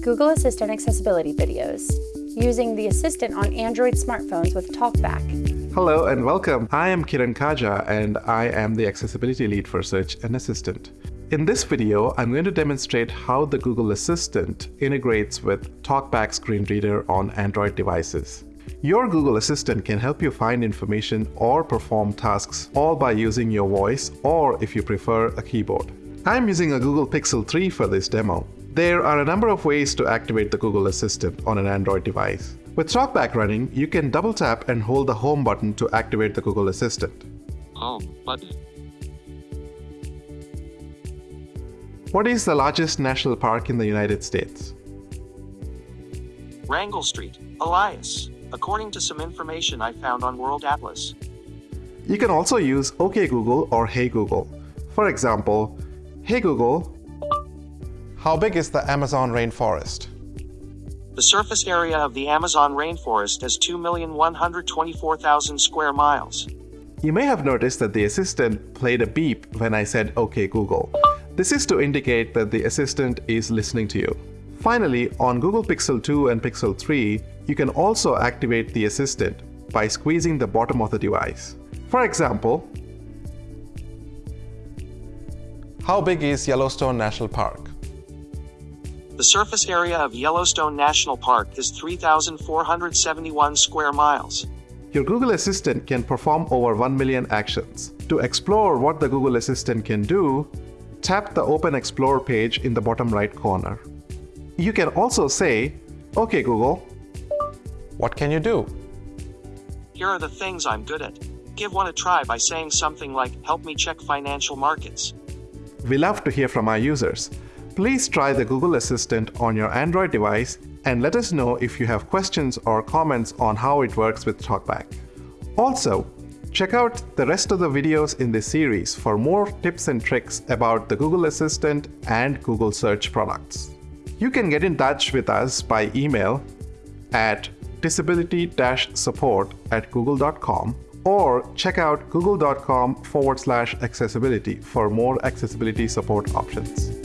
Google Assistant accessibility videos, using the Assistant on Android smartphones with TalkBack. Hello and welcome. I am Kiran Kaja and I am the accessibility lead for Search and Assistant. In this video, I'm going to demonstrate how the Google Assistant integrates with TalkBack screen reader on Android devices. Your Google Assistant can help you find information or perform tasks all by using your voice or, if you prefer, a keyboard. I'm using a Google Pixel 3 for this demo. There are a number of ways to activate the Google Assistant on an Android device. With TalkBack running, you can double tap and hold the Home button to activate the Google Assistant. Home button. What is the largest national park in the United States? Wrangell Street, Elias, according to some information I found on World Atlas. You can also use OK Google or Hey Google. For example, Hey Google, how big is the Amazon rainforest? The surface area of the Amazon rainforest is 2,124,000 square miles. You may have noticed that the assistant played a beep when I said OK Google. This is to indicate that the assistant is listening to you. Finally, on Google Pixel 2 and Pixel 3, you can also activate the assistant by squeezing the bottom of the device. For example, how big is Yellowstone National Park? The surface area of Yellowstone National Park is 3,471 square miles. Your Google Assistant can perform over 1 million actions. To explore what the Google Assistant can do, tap the Open Explore page in the bottom right corner. You can also say, OK Google, what can you do? Here are the things I'm good at. Give one a try by saying something like, help me check financial markets. We love to hear from our users. Please try the Google Assistant on your Android device and let us know if you have questions or comments on how it works with TalkBack. Also, check out the rest of the videos in this series for more tips and tricks about the Google Assistant and Google Search products. You can get in touch with us by email at disability-support at google.com or check out google.com forward slash accessibility for more accessibility support options.